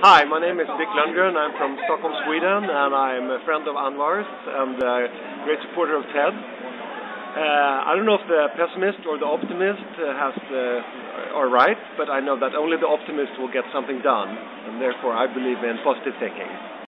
Hi, my name is Dick Lundgren. I'm from Stockholm, Sweden, and I'm a friend of Anwar's and a great supporter of Ted. Uh, I don't know if the pessimist or the optimist uh, has the, are right, but I know that only the optimist will get something done, and therefore I believe in positive thinking.